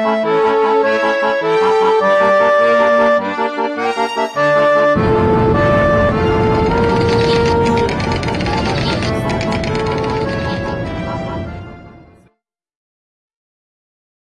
Música